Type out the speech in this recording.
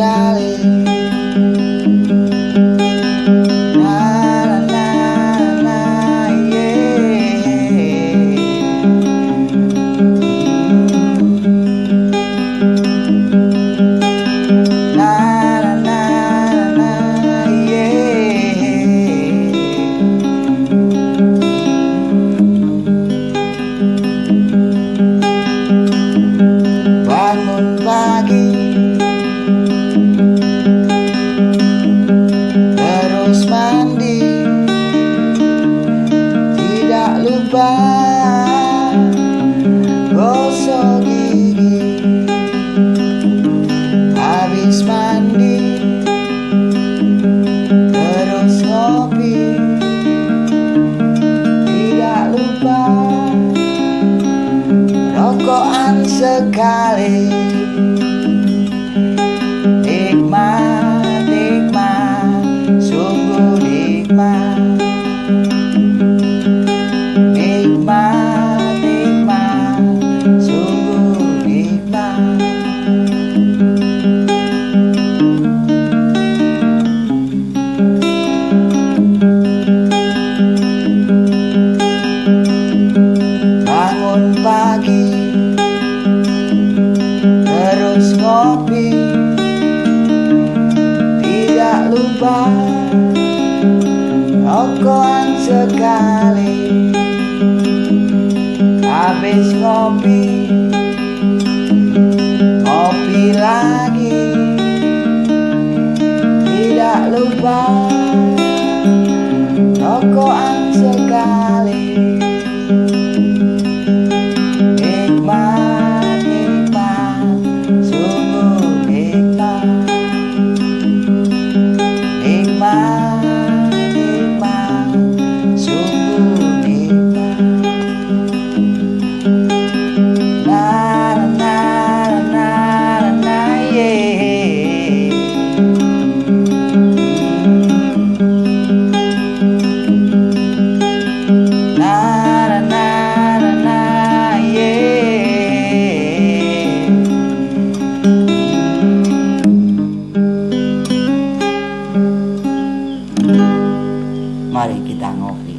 valley habis mandi Terus ngopi. Tidak lupa Rokokan sekali. Nikmat, nikmat Sungguh nikmat. lupa. Rokokan sekali. Habis kopi, kopi lagi. Tidak lupa. mari kita ngopi.